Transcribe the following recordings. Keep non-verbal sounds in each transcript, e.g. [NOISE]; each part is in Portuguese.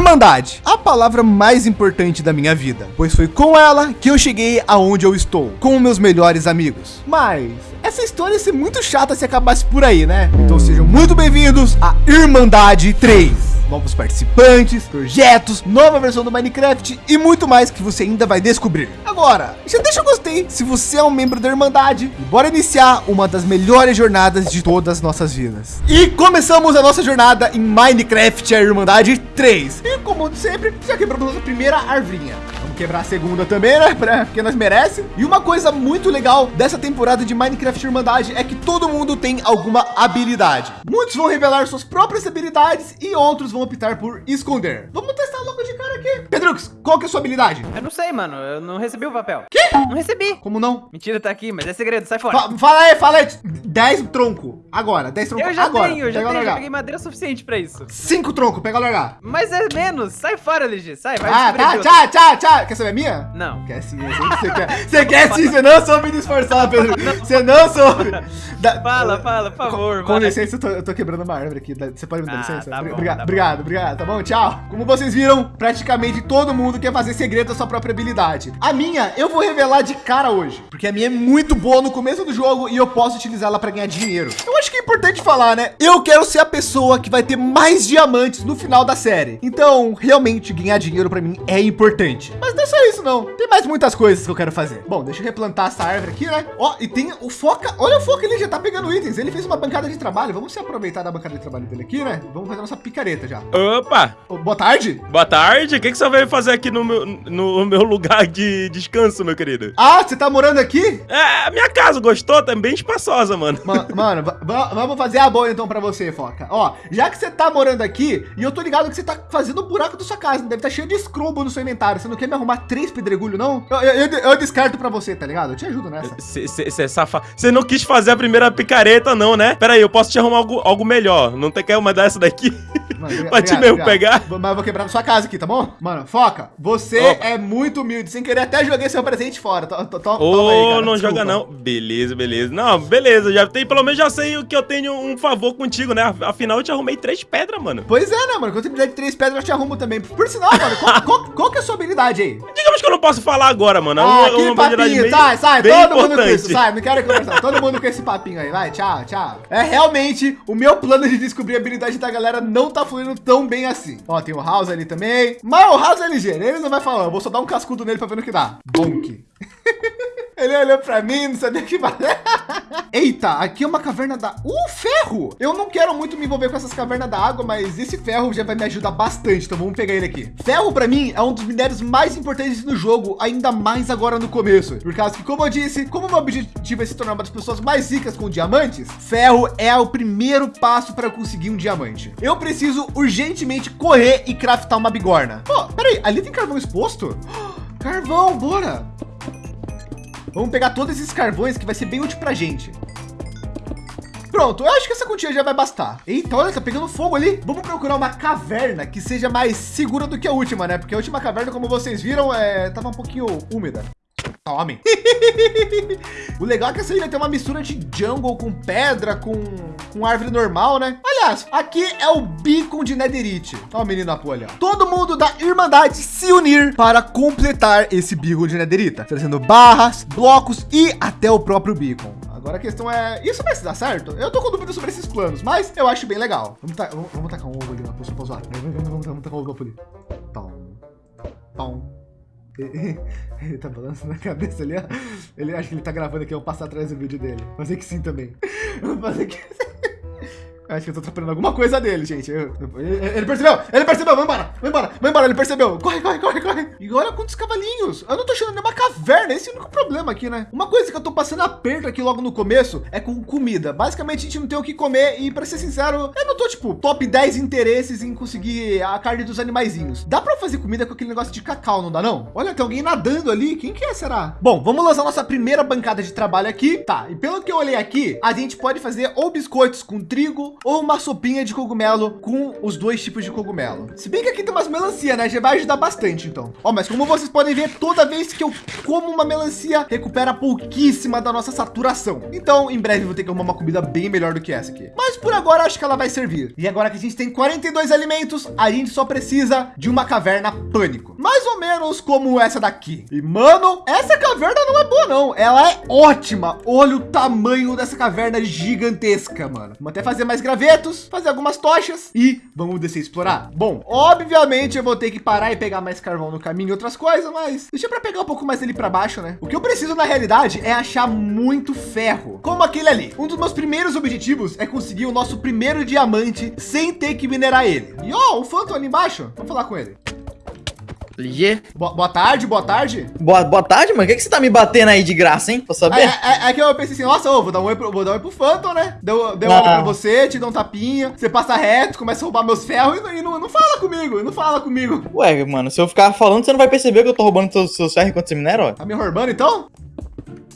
Irmandade, a palavra mais importante da minha vida, pois foi com ela que eu cheguei aonde eu estou, com meus melhores amigos. Mas essa história ia ser muito chata se acabasse por aí, né? Então sejam muito bem-vindos a Irmandade 3 novos participantes, projetos, nova versão do Minecraft e muito mais que você ainda vai descobrir. Agora, já deixa o gostei se você é um membro da Irmandade e bora iniciar uma das melhores jornadas de todas as nossas vidas. E começamos a nossa jornada em Minecraft a Irmandade 3. E como sempre, já quebramos nossa primeira arvinha quebrar a segunda também, né? Porque nós merece. E uma coisa muito legal dessa temporada de Minecraft Irmandade é que todo mundo tem alguma habilidade. Muitos vão revelar suas próprias habilidades e outros vão optar por esconder. Vamos testar logo de cara aqui. Pedrux, qual que é a sua habilidade? Eu não sei, mano. Eu não recebi o papel. Que? Não recebi. Como não? Mentira, tá aqui, mas é segredo. Sai fora. Fa fala aí, fala aí. 10 tronco. Agora, 10 tronco eu já agora. Tenho, eu já pega tenho, já peguei madeira suficiente pra isso. 5 tronco, pega largar. Mas é menos. Sai fora, LG. Sai, vai. Ah, tá. Tchau, tchau, tchau. Quer saber a minha? Não. Quer sim, você quer, você quer sim, você não soube me esforçar, Pedro. Você não soube. Da, fala, fala, por favor. Com, com licença, eu tô, eu tô, quebrando uma árvore aqui. Você pode me dar ah, licença? Tá bom, obrigado, tá obrigado, obrigado, tá bom? Tchau. Como vocês viram, praticamente todo mundo quer fazer segredo da sua própria habilidade. A minha, eu vou revelar de cara hoje, porque a minha é muito boa no começo do jogo e eu posso utilizá-la para ganhar dinheiro. Eu acho que é importante falar, né? Eu quero ser a pessoa que vai ter mais diamantes no final da série. Então, realmente, ganhar dinheiro para mim é importante. Mas não é só isso, não. Tem mais muitas coisas que eu quero fazer. Bom, deixa eu replantar essa árvore aqui, né? Ó, e tem o Foca. Olha o Foca, ele já tá pegando itens. Ele fez uma bancada de trabalho. Vamos se aproveitar da bancada de trabalho dele aqui, né? Vamos fazer nossa picareta já. Opa! Boa tarde. Boa tarde. O que, que você veio fazer aqui no meu, no meu lugar de descanso, meu querido? Ah, você tá morando aqui? É, a minha casa, gostou? Tá bem espaçosa, mano. Ma mano, vamos fazer a boa então pra você, Foca. Ó, já que você tá morando aqui, e eu tô ligado que você tá fazendo o um buraco da sua casa, deve estar tá cheio de escrobo no seu inventário. Você não quer me arrumar três pedregulhos, não? Eu, eu, eu, eu descarto pra você, tá ligado? Eu te ajudo nessa. Você é safado. Você não quis fazer a primeira picareta, não, né? Pera aí, eu posso te arrumar algo, algo melhor. Não tem quer uma dessa daqui? [LAUGHS] Mano, pra te mesmo pegar? Mas eu vou quebrar na sua casa aqui, tá bom? Mano, foca. Você Opa. é muito humilde. Sem querer, até joguei seu presente fora. T -t oh, não joga não. Beleza, beleza. Não, beleza. Já tem, pelo menos já sei o que eu tenho um favor contigo, né? Afinal, eu te arrumei três pedras, mano. Pois é, né, mano? Quando você precisar de três pedras, eu te arrumo também. Por sinal, mano, qual, [LAUGHS] qual, qual, que é a sua habilidade aí? Digamos que eu não posso falar agora, mano. Ah, é uma, que papinho. Sai, sai. Todo importante. mundo com isso. Sai, não quero conversar. Todo mundo com esse papinho aí. Vai, tchau, tchau. É realmente o meu plano de descobrir a habilidade da galera não tá fluindo tão bem assim. Ó, tem o House ali também. Mas o House é ligeiro. Ele não vai falar. Eu vou só dar um cascudo nele pra ver no que dá. Bonk. [LAUGHS] Ele olhou pra mim, não sabia o que fazer. [LAUGHS] Eita, aqui é uma caverna da... Uh, ferro! Eu não quero muito me envolver com essas cavernas da água, mas esse ferro já vai me ajudar bastante. Então vamos pegar ele aqui. Ferro para mim é um dos minérios mais importantes no jogo, ainda mais agora no começo. Por causa que, como eu disse, como meu objetivo é se tornar uma das pessoas mais ricas com diamantes, ferro é o primeiro passo para conseguir um diamante. Eu preciso urgentemente correr e craftar uma bigorna. Pô, peraí, ali tem carvão exposto? [GASPS] Carvão, bora! Vamos pegar todos esses carvões que vai ser bem útil pra gente. Pronto, eu acho que essa quantia já vai bastar. Eita, olha, tá pegando fogo ali. Vamos procurar uma caverna que seja mais segura do que a última, né? Porque a última caverna, como vocês viram, é... tava um pouquinho úmida. Tome. [LAUGHS] o legal é que essa ilha tem uma mistura de jungle com pedra, com, com árvore normal, né? Aliás, aqui é o beacon de Netherite. Ó o menino Apo ali, ó. Todo mundo da Irmandade se unir para completar esse beacon de Netherita, trazendo barras, blocos e até o próprio beacon. Agora a questão é, isso vai se dar certo? Eu tô com dúvida sobre esses planos, mas eu acho bem legal. Vamos, ta vamos, vamos tacar um ovo ali na poção pra zoar. Vamos, vamos, vamos, vamos tacar um ovo ali. Tom, tom. Ele tá balançando a cabeça ali, ó. Ele acha que ele tá gravando aqui, eu vou passar atrás do vídeo dele. Fazer que sim também. Fazer que [LAUGHS] Acho que eu tô atrapalhando alguma coisa dele, gente. Eu, ele, ele, percebeu! Ele percebeu! Vai embora! Vai embora! Vai embora! Ele percebeu! Corre, corre, corre, corre! E olha quantos cavalinhos! Eu não tô achando nenhuma caverna. Esse é o único problema aqui, né? Uma coisa que eu tô passando aperto aqui logo no começo é com comida. Basicamente, a gente não tem o que comer. E para ser sincero, eu não tô, tipo, top 10 interesses em conseguir a carne dos animaizinhos. Dá para fazer comida com aquele negócio de cacau, não dá não? Olha, tem alguém nadando ali. Quem que é, será? Bom, vamos lançar nossa primeira bancada de trabalho aqui. Tá, e pelo que eu olhei aqui, a gente pode fazer ou biscoitos com trigo ou uma sopinha de cogumelo com os dois tipos de cogumelo. Se bem que aqui tem umas melancia, né? Já vai ajudar bastante, então. Ó, mas como vocês podem ver, toda vez que eu como uma melancia, recupera pouquíssima da nossa saturação. Então, em breve, vou ter que arrumar uma comida bem melhor do que essa aqui. Mas por agora, acho que ela vai servir. E agora que a gente tem 42 alimentos, a gente só precisa de uma caverna pânico. Mais ou menos como essa daqui. E, mano, essa caverna não é boa, não. Ela é ótima. Olha o tamanho dessa caverna gigantesca, mano. Vamos até fazer mais gravetos, fazer algumas tochas e vamos descer explorar. Bom, obviamente eu vou ter que parar e pegar mais carvão no caminho e outras coisas, mas deixa para pegar um pouco mais dele para baixo, né? O que eu preciso na realidade é achar muito ferro, como aquele ali. Um dos meus primeiros objetivos é conseguir o nosso primeiro diamante sem ter que minerar ele. E ó, o Phantom ali embaixo, vamos falar com ele. Ligier. Boa, boa, tarde, boa tarde. Boa, boa tarde, mano. O que, que você tá me batendo aí de graça, hein? Pra saber? É, é, é que eu pensei assim, nossa, ô, vou dar um oi pro, vou dar um oi pro Phantom, né? Deu, deu ah. um pra você, te dá um tapinha, você passa reto, começa a roubar meus ferros e, e não, não, fala comigo, não fala comigo. Ué, mano, se eu ficar falando, você não vai perceber que eu tô roubando seus, seus ferros enquanto você minera, ó. Tá me roubando então?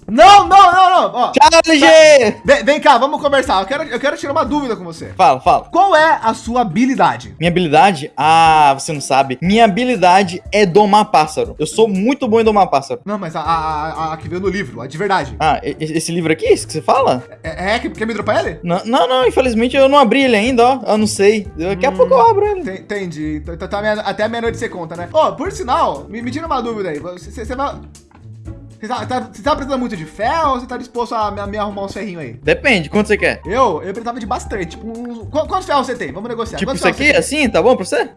Não, não, não, não. Ó, Tchau, LG! Vem, vem, cá, vamos conversar. Eu quero, eu quero tirar uma dúvida com você. Fala, fala. Qual é a sua habilidade? Minha habilidade? Ah, você não sabe. Minha habilidade é domar pássaro. Eu sou muito bom em domar pássaro. Não, mas a, a, a, a que veio no livro, a de verdade. Ah, esse livro aqui, esse que você fala? É, é, é quer me dropar ele? Não, não, não, infelizmente eu não abri ele ainda, ó. Eu não sei. Daqui hum, a pouco eu abro ele. Entendi. Então, tá, tá, até meia-noite você conta, né? Ó, oh, por sinal, me, me tira uma dúvida aí. Você, você vai... Você tá, tá, você tá precisando muito de ferro ou você tá disposto a, a me arrumar uns ferrinhos aí? Depende, quanto você quer? Eu? Eu precisava de bastante. Tipo, uns, quantos ferros você tem? Vamos negociar. Tipo quantos isso aqui, assim, tá bom pra você?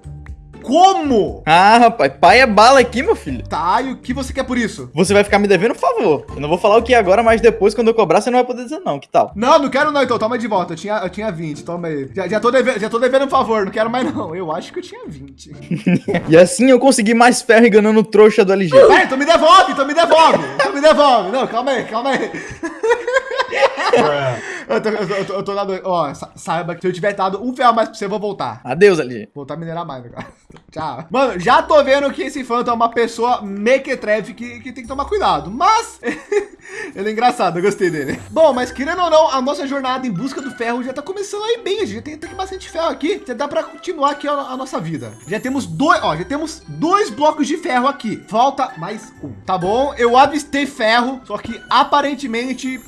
Como? Ah, rapaz, pai é bala aqui, meu filho. Tá, e o que você quer por isso? Você vai ficar me devendo um favor. Eu não vou falar o que agora, mas depois, quando eu cobrar, você não vai poder dizer não. Que tal? Não, não quero não, então. Toma de volta. Eu tinha, eu tinha 20, toma aí. Já, já, tô devendo, já tô devendo um favor, não quero mais não. Eu acho que eu tinha 20. [LAUGHS] e assim eu consegui mais ferro enganando o trouxa do LG. É, então me devolve, então me devolve. então me devolve. Não, calma aí, calma aí. [LAUGHS] eu, tô, eu, tô, eu tô dando. Ó, saiba que se eu tiver dado um ferro mais pra você, eu vou voltar. Adeus, LG. Voltar a minerar mais, cara. Tchau. Mano, já tô vendo que esse Phantom é uma pessoa mequetrefe que, que tem que tomar cuidado. Mas [LAUGHS] ele é engraçado, eu gostei dele. Bom, mas querendo ou não, a nossa jornada em busca do ferro já tá começando aí bem. A gente tem, tem bastante ferro aqui. Já dá para continuar aqui a, a, nossa vida. Já temos dois, ó, já temos dois blocos de ferro aqui. Falta mais um. Tá bom? Eu avistei ferro, só que aparentemente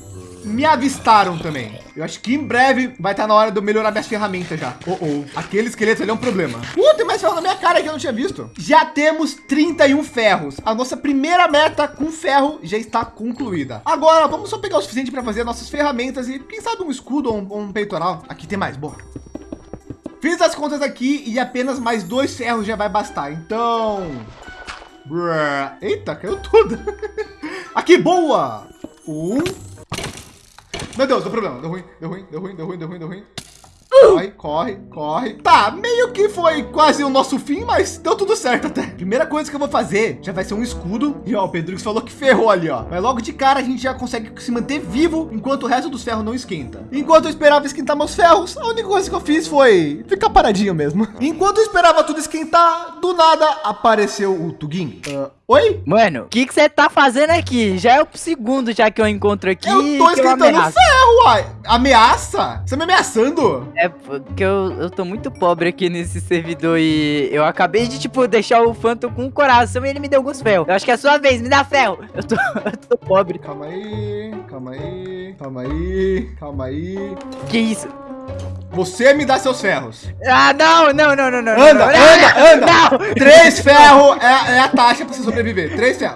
me avistaram também. Eu acho que em breve vai estar na hora de eu melhorar minhas ferramentas já. Oh, oh. Aquele esqueleto ali é um problema. Uh, tem mais ferro na minha cara que eu não tinha visto. Já temos 31 ferros. A nossa primeira meta com ferro já está concluída. Agora, vamos só pegar o suficiente para fazer nossas ferramentas e quem sabe um escudo ou um, um peitoral. Aqui tem mais, bora. Fiz as contas aqui e apenas mais dois ferros já vai bastar. Então... Eita, caiu tudo. [LAUGHS] aqui, boa. Um, meu Deus, deu problema. Deu ruim, deu ruim, deu ruim, deu ruim, deu ruim, deu ruim. Corre, corre, corre. Tá, meio que foi quase o nosso fim, mas deu tudo certo até. Primeira coisa que eu vou fazer já vai ser um escudo. E ó, o Pedro falou que ferrou ali, ó. Mas logo de cara a gente já consegue se manter vivo enquanto o resto dos ferros não esquenta. Enquanto eu esperava esquentar meus ferros, a única coisa que eu fiz foi ficar paradinho mesmo. Enquanto eu esperava tudo esquentar, do nada apareceu o Tugin. Uh, Oi? Mano, o que você tá fazendo aqui? Já é o segundo já que eu encontro aqui. Eu tô esquentando ferro, uai. Ameaça? Você me ameaçando? É porque eu, eu tô muito pobre aqui nesse servidor e eu acabei de, tipo, deixar o Phantom com o coração e ele me deu alguns ferros. Eu acho que é a sua vez, me dá ferro. Eu tô, [LAUGHS] eu tô pobre. Calma aí, calma aí, calma aí, calma aí. Que isso? Você me dá seus ferros. Ah, não, não, não, não, não. Anda, não, anda, anda. [LAUGHS] Não. Três ferros é, é, a taxa pra você sobreviver. Três ferros.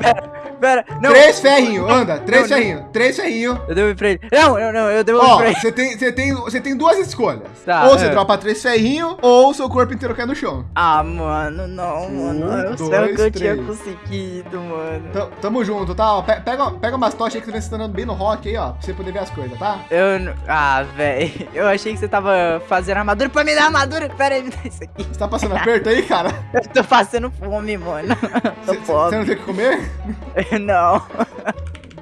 Pera, não. Três ferrinhos, anda. Três ferrinhos. Três ferrinhos. Eu devolvi pra ele. Não, não, não, eu devolvi pra ele. Você tem, você, tem, você tem duas escolhas. Tá, ou você é. dropa três ferrinhos, ou seu corpo inteiro cai no chão. Ah, mano, não, mano. Um, eu dois, o que eu tinha conseguido, mano. T tamo junto, tá? Pega, pega umas tochas aí que você vem se andando bem no rock aí, ó. Pra você poder ver as coisas, tá? Eu. Ah, velho. [LAUGHS] Eu achei que você tava fazendo armadura pra me dar armadura. Pera aí, me dá isso aqui. Você tá passando aperto aí, cara? [LAUGHS] Eu tô passando fome, mano. Tô cê, pobre. Você não tem o que comer? [LAUGHS] [LAUGHS] não.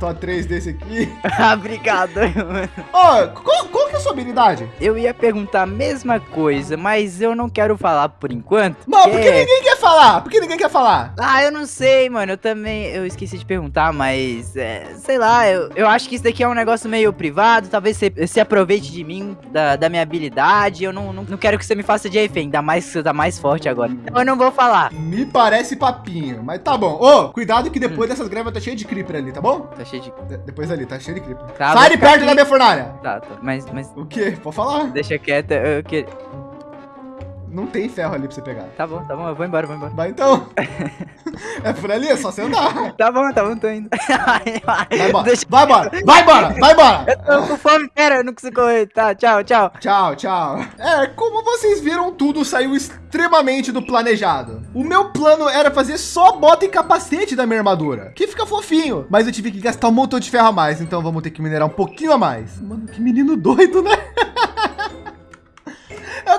Tô três desse aqui. [LAUGHS] ah, obrigado. [LAUGHS] Ó, oh, qual, qual que é a sua habilidade? Eu ia perguntar a mesma coisa, mas eu não quero falar por enquanto. Não, porque... porque ninguém quer falar. Porque ninguém quer falar. Ah, eu não sei, mano. Eu também, eu esqueci de perguntar, mas, é, sei lá, eu, eu acho que isso daqui é um negócio meio privado. Talvez você se aproveite de mim, da, da minha habilidade. Eu não, não, não quero que você me faça de refém, ainda mais que você tá mais forte agora. Então eu não vou falar. Me parece papinho, mas tá bom. Ô, oh, cuidado que depois hum. dessas greves tá cheio de creeper ali, tá bom? Tá cheio de... De depois ali, tá cheio de creeper. Tá, Sai de perto aqui. da minha fornalha. Tá, tá, mas, mas... O quê? Pode falar. Deixa quieto, eu que... Não tem ferro ali pra você pegar. Tá bom, tá bom, eu vou embora, vou embora. Vai então. [LAUGHS] é por ali, é só você andar. Tá bom, tá bom, tô indo. [LAUGHS] vai embora, Deixa... vai embora, vai embora, vai embora. Eu tô com fome, pera, eu não consigo correr. Tá, tchau, tchau. Tchau, tchau. É, como vocês viram, tudo saiu extremamente do planejado. O meu plano era fazer só bota e capacete da minha armadura, que fica fofinho. Mas eu tive que gastar um montão de ferro a mais, então vamos ter que minerar um pouquinho a mais. Mano, que menino doido, né? [LAUGHS]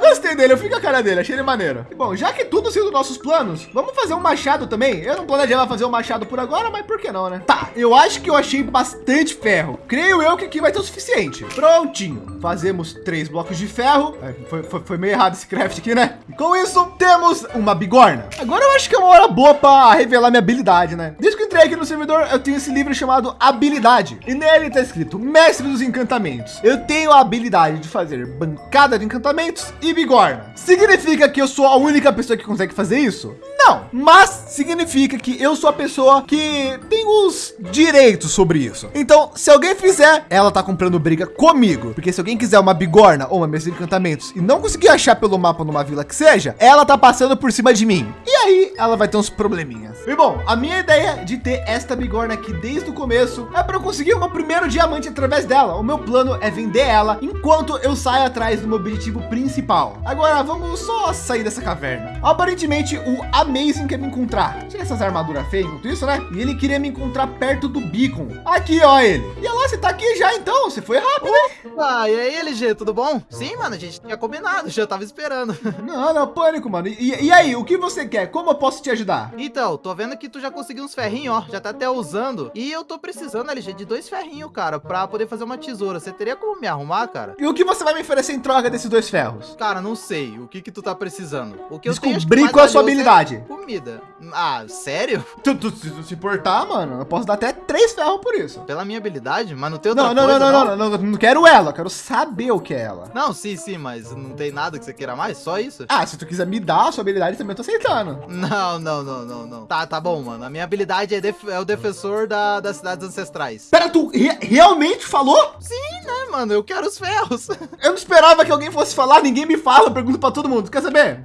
Gostei dele, eu fico a cara dele, achei ele maneiro. E, bom, já que tudo dos nossos planos, vamos fazer um machado também? Eu não planejava fazer um machado por agora, mas por que não, né? Tá, eu acho que eu achei bastante ferro. Creio eu que aqui vai ter o suficiente. Prontinho. Fazemos três blocos de ferro. É, foi, foi, foi, meio errado esse craft aqui, né? E com isso, temos uma bigorna. Agora eu acho que é uma hora boa para revelar minha habilidade, né? Desde que entrei aqui no servidor, eu tenho esse livro chamado Habilidade. E nele tá escrito Mestre dos Encantamentos. Eu tenho a habilidade de fazer bancada de encantamentos e bigorna. Significa que eu sou a única pessoa que consegue fazer isso? Não, mas significa que eu sou a pessoa que tem os direitos sobre isso. Então, se alguém fizer, ela tá comprando briga comigo. Porque se alguém quiser uma bigorna ou uma mesa de encantamentos e não conseguir achar pelo mapa numa vila que seja, ela tá passando por cima de mim. E aí ela vai ter uns probleminhas. E bom, a minha ideia de ter esta bigorna aqui desde o começo é para eu conseguir uma primeiro diamante através dela. O meu plano é vender ela enquanto eu saio atrás do meu objetivo principal. Agora vamos só sair dessa caverna. Aparentemente o Amazing quer me encontrar. Tinha essas armaduras feias enquanto isso, né? E ele queria me encontrar perto do beacon. Aqui, ó ele. E lá, você tá aqui já então? Você foi rápido, né? Ah, e aí, LG, tudo bom? Sim, mano, a gente tinha combinado, já tava esperando. [LAUGHS] Não, não, pânico, mano. E, e aí, o que você quer? Como eu posso te ajudar? Então, tô vendo que tu já conseguiu uns ferrinhos, ó. Já tá até usando. E eu tô precisando, LG, de dois ferrinhos, cara, pra poder fazer uma tesoura. Você teria como me arrumar, cara? E o que você vai me oferecer em troca desses dois ferros? Cara, não sei. O que que tu tá precisando? O que eu Descobrir qual é a sua habilidade. Comida. Ah, sério? [LAUGHS] Tu, tu, se tu se importar, mano, eu posso dar até três ferros por isso. Pela minha habilidade? Mas não tem outra não, não, coisa, não, não, não, não, não, não quero ela, quero saber o que é ela. Não, sim, sim, mas não tem nada que você queira mais? Só isso? Ah, se tu quiser me dar a sua habilidade, também eu tô aceitando. [LAUGHS] Não, não, não, não, não. Tá, tá bom, mano. A minha habilidade é, def é o defensor da, das cidades ancestrais. Pera, tu re realmente falou? Sim, né, mano? Eu quero os ferros. [LAUGHS] Eu não esperava que alguém fosse falar, ninguém me fala, pergunto pra todo mundo. Quer saber?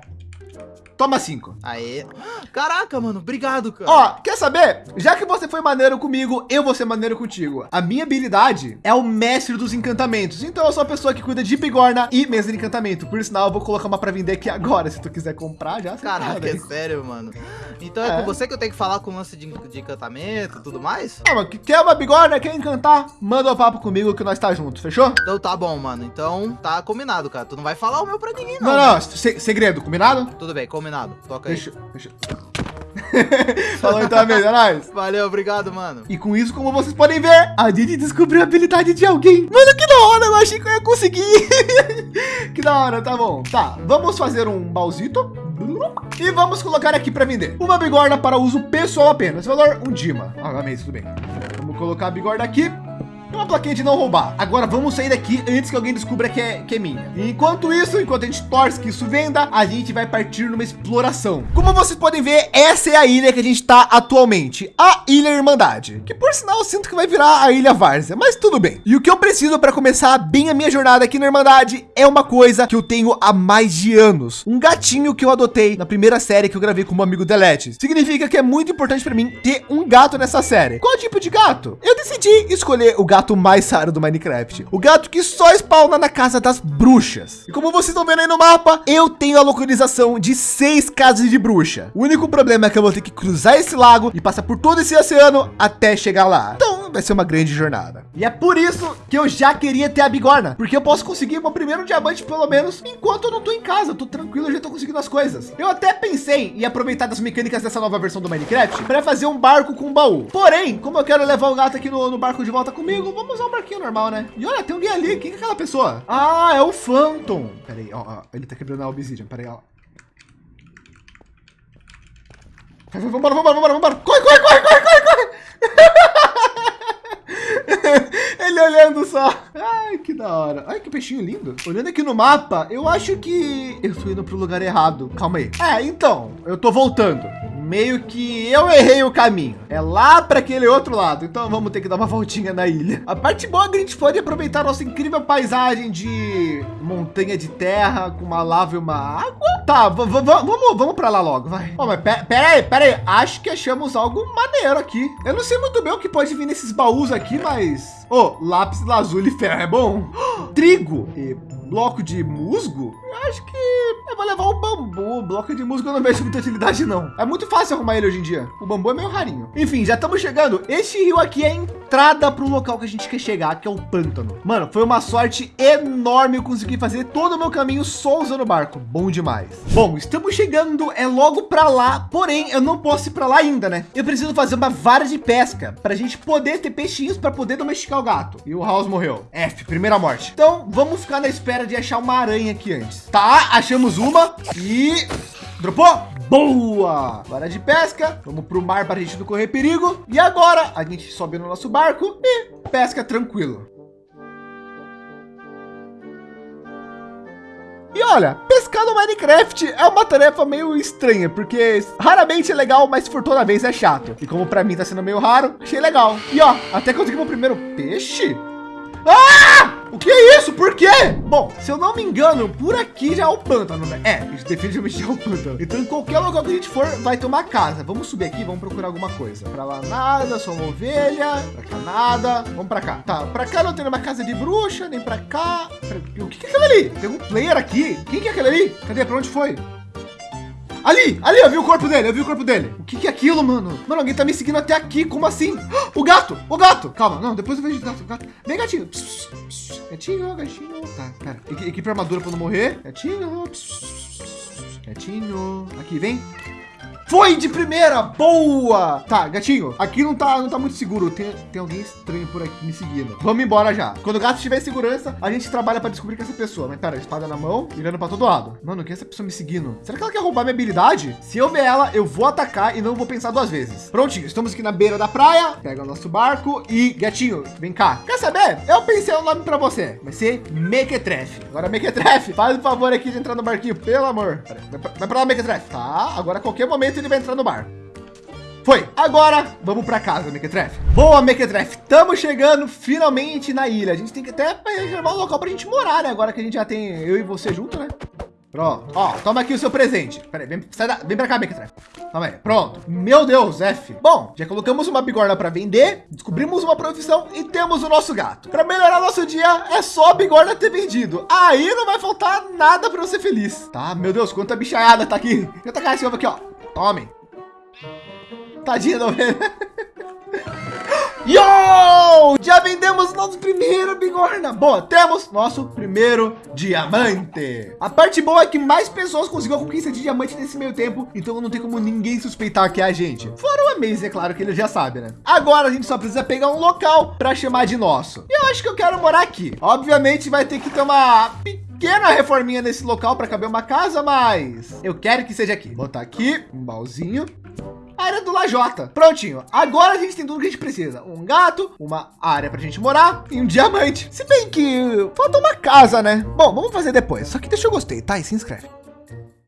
Toma cinco. Aê. Caraca, mano. Obrigado, cara. Ó, quer saber? Já que você foi maneiro comigo, eu vou ser maneiro contigo. A minha habilidade é o mestre dos encantamentos. Então eu sou a pessoa que cuida de bigorna e mesa de encantamento. Por sinal, eu vou colocar uma para vender aqui agora. Se tu quiser comprar, já. Caraca, é sério, mano. Então é, é, com você que eu tenho que falar com o lance de, de encantamento e tudo mais? Ah, mas quer uma bigorna, quer encantar? Manda um papo comigo que nós tá junto, fechou? Então tá bom, mano. Então tá combinado, cara. Tu não vai falar o meu pra ninguém, não. Não, não. Né? segredo, combinado? Tudo bem, combinado combinado. Toca aí. Deixa, deixa. [LAUGHS] Falou então, amigo, é nóis. Valeu, obrigado, mano. E com isso, como vocês podem ver, a gente descobriu a habilidade de alguém. Mano, que da hora, eu achei que eu ia conseguir. [LAUGHS] que da hora, tá bom. Tá, vamos fazer um baúzito. E vamos colocar aqui para vender. Uma bigorna para uso pessoal apenas. Valor um Dima. Ah, amei, tudo bem. Vamos colocar a bigorna aqui uma plaquinha de não roubar. Agora vamos sair daqui antes que alguém descubra que é, que é minha. Enquanto isso, enquanto a gente torce que isso venda, a gente vai partir numa exploração. Como vocês podem ver, essa é a ilha que a gente está atualmente, a Ilha Irmandade, que por sinal eu sinto que vai virar a Ilha Várzea, mas tudo bem. E o que eu preciso para começar bem a minha jornada aqui na Irmandade é uma coisa que eu tenho há mais de anos. Um gatinho que eu adotei na primeira série que eu gravei com meu amigo Delete. Significa que é muito importante para mim ter um gato nessa série. Qual tipo de gato? Eu decidi escolher o gato gato mais raro do Minecraft. O gato que só spawna na casa das bruxas. E como vocês estão vendo aí no mapa, eu tenho a localização de seis casas de bruxa. O único problema é que eu vou ter que cruzar esse lago e passar por todo esse oceano até chegar lá. Então vai ser uma grande jornada. E é por isso que eu já queria ter a bigorna, porque eu posso conseguir meu primeiro diamante pelo menos enquanto eu não tô em casa, eu tô tranquilo, eu já tô conseguindo as coisas. Eu até pensei em aproveitar das mecânicas dessa nova versão do Minecraft para fazer um barco com baú. Porém, como eu quero levar o gato aqui no, no, barco de volta comigo, vamos usar um barquinho normal, né? E olha, tem alguém ali, quem é aquela pessoa? Ah, é o Phantom. Pera aí, ó, ó ele tá quebrando a obsidian, pera aí, ó. Vambora, vambora, vambora, vambora. Corre, corre, corre, corre, corre, corre. [LAUGHS] [LAUGHS] Ele olhando só. Ai, que da hora. Ai, que peixinho lindo. Olhando aqui no mapa, eu acho que eu tô indo pro lugar errado. Calma aí. É, então, eu tô voltando meio que eu errei o caminho. É lá para aquele outro lado. Então vamos ter que dar uma voltinha na ilha. A parte boa é que a gente pode aproveitar nossa incrível paisagem de montanha de terra com uma lava e uma água. Tá, vamos, vamos para lá logo, vai. Oh, mas pera aí, pera aí. Acho que achamos algo maneiro aqui. Eu não sei muito bem o que pode vir nesses baús aqui, mas... Oh, lápis lazuli ferro é bom. [GASPS] Trigo e bloco de musgo? Eu acho que vou levar o bambu. O bloco de musgo eu não vejo muita utilidade, não. É muito fácil arrumar ele hoje em dia. O bambu é meio rarinho. Enfim, já estamos chegando. Este rio aqui é a entrada para o local que a gente quer chegar, que é o pântano. Mano, foi uma sorte enorme eu conseguir fazer todo o meu caminho só usando o barco. Bom demais. Bom, estamos chegando, é logo para lá. Porém, eu não posso ir para lá ainda, né? Eu preciso fazer uma vara de pesca para a gente poder ter peixinhos para poder domesticar o gato. E o House morreu. F, primeira morte. Então, vamos ficar na espera de achar uma aranha aqui antes. Tá, achamos uma e dropou. Boa! Vara de pesca. Vamos para o mar para a gente não correr perigo. E agora a gente sobe no nosso barco e pesca tranquilo. E olha, pescar no Minecraft é uma tarefa meio estranha, porque raramente é legal, mas por toda vez é chato. E como para mim tá sendo meio raro, achei legal. E ó, até consegui meu primeiro peixe. Ah! O que é isso? Por quê? Bom, se eu não me engano, por aqui já é o pântano, né? É, definitivamente já é o pântano. Então, em qualquer lugar que a gente for, vai ter uma casa. Vamos subir aqui, vamos procurar alguma coisa. Para lá nada, só uma ovelha. Para cá nada. Vamos para cá. Tá, para cá não tem uma casa de bruxa, nem para cá. Pra... O que é aquilo ali? Tem um player aqui? Quem que é aquele ali? Cadê? Para onde foi? Ali, ali, eu vi o corpo dele, eu vi o corpo dele. O que, que é aquilo, mano? Mano, alguém tá me seguindo até aqui, como assim? [GASPS] O gato, o gato. Calma, não, depois eu vejo o gato, o gato. Vem, gatinho. Pss, pss, gatinho, gatinho. Tá, pera. Equipe armadura pra não morrer. Gatinho. Pss, gatinho. Aqui, vem. Foi de primeira, boa! Tá, gatinho, aqui não tá, não tá muito seguro. Tem, tem alguém estranho por aqui me seguindo. Vamos embora já. Quando o gato estiver em segurança, a gente trabalha para descobrir que essa pessoa. Mas pera, espada na mão, mirando para todo lado. Mano, que é essa pessoa me seguindo? Será que ela quer roubar minha habilidade? Se eu ver ela, eu vou atacar e não vou pensar duas vezes. Prontinho, estamos aqui na beira da praia. Pega o nosso barco e gatinho, vem cá. Quer saber? Eu pensei um nome para você. Vai ser Mequetrefe. Agora Mequetrefe, faz o favor aqui de entrar no barquinho, pelo amor. Pera, vai para lá, Mequetrefe. Tá, agora a qualquer momento ele vai entrar no bar. Foi. Agora vamos para casa, Mequetrefe. Boa, Mequetrefe. Estamos chegando finalmente na ilha. A gente tem que até reservar um local para a gente morar, né? Agora que a gente já tem eu e você junto, né? Pronto. Ó, toma aqui o seu presente. Peraí, vem, sai da, vem pra cá, Mequetrefe. Toma aí. Pronto. Meu Deus, F. Bom, já colocamos uma bigorna para vender, descobrimos uma profissão e temos o nosso gato. Para melhorar nosso dia, é só a bigorna ter vendido. Aí não vai faltar nada para você feliz. Tá, meu Deus, quanta bichaiada tá aqui. Eu tacar esse ovo aqui, ó. Tome. Tadinha da ovelha. [LAUGHS] Yo! Já vendemos nosso primeiro bigorna. Boa, temos nosso primeiro diamante. A parte boa é que mais pessoas conseguiram a conquista de diamante nesse meio tempo, então não tem como ninguém suspeitar que é a gente. Fora o Amaze, é claro que ele já sabe, né? Agora a gente só precisa pegar um local para chamar de nosso. E eu acho que eu quero morar aqui. Obviamente vai ter que ter uma pequena reforminha nesse local para caber uma casa, mas eu quero que seja aqui. Botar aqui um baúzinho área do Lajota. Prontinho. Agora a gente tem tudo que a gente precisa. Um gato, uma área para a gente morar e um diamante. Se bem que falta uma casa, né? Bom, vamos fazer depois. Só que deixa eu gostei, tá? E se inscreve.